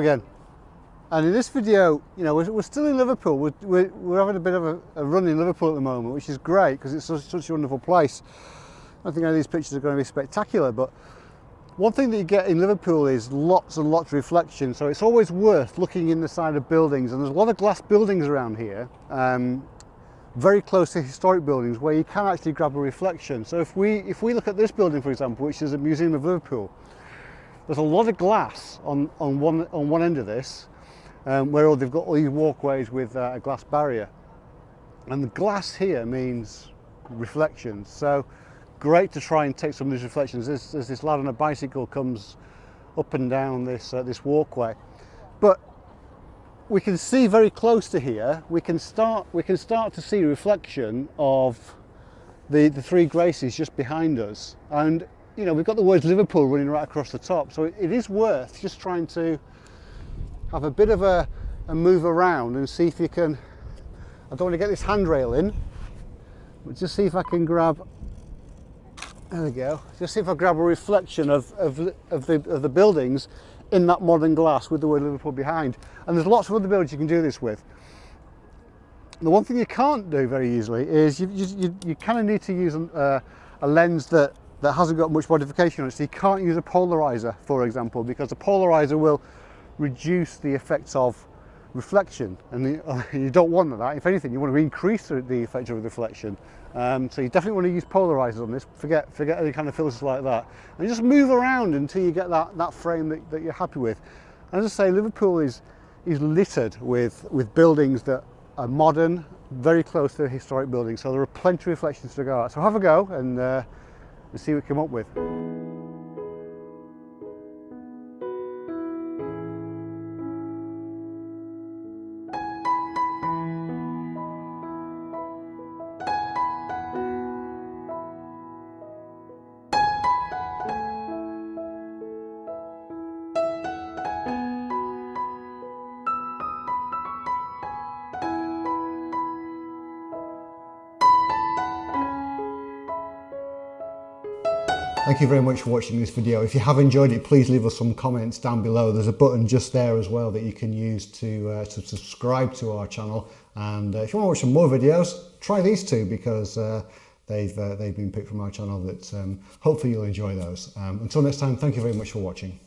again. And in this video, you know, we're, we're still in Liverpool. We're, we're, we're, having a bit of a, a, run in Liverpool at the moment, which is great because it's such, such, a wonderful place. I think any of these pictures are going to be spectacular, but one thing that you get in Liverpool is lots and lots of reflection. So it's always worth looking in the side of buildings. And there's a lot of glass buildings around here, um, very close to historic buildings where you can actually grab a reflection. So if we, if we look at this building, for example, which is a Museum of Liverpool, there's a lot of glass on, on, one, on one end of this, um, where they've got all these walkways with uh, a glass barrier. And the glass here means reflections. So great to try and take some of these reflections. There's, there's this lad on a bicycle comes up and down this, uh, this walkway. But we can see very close to here, we can start, we can start to see reflection of the, the three Graces just behind us. And you know, we've got the words Liverpool running right across the top. So it is worth just trying to have a bit of a, a move around and see if you can, I don't want to get this handrail in, but just see if I can grab, there we go, just see if I grab a reflection of, of, of, the, of the buildings in that modern glass with the word Liverpool behind. And there's lots of other buildings you can do this with. The one thing you can't do very easily is you, you, you kind of need to use a, a lens that that hasn't got much modification on it. So you can't use a polarizer, for example, because a polarizer will reduce the effects of reflection and the, you don't want that. If anything, you want to increase the, effect of reflection. Um, so you definitely want to use polarizers on this. Forget, forget any kind of filters like that. And just move around until you get that, that frame that, that you're happy with. And as I say, Liverpool is, is littered with, with buildings that are modern, very close to historic buildings. So there are plenty of reflections to go at. So have a go and uh, and see what we come up with. Thank you very much for watching this video. If you have enjoyed it, please leave us some comments down below. There's a button just there as well that you can use to, uh, to subscribe to our channel. And uh, if you want to watch some more videos, try these two because uh, they've, uh, they've been picked from our channel that um, hopefully you'll enjoy those. Um, until next time, thank you very much for watching.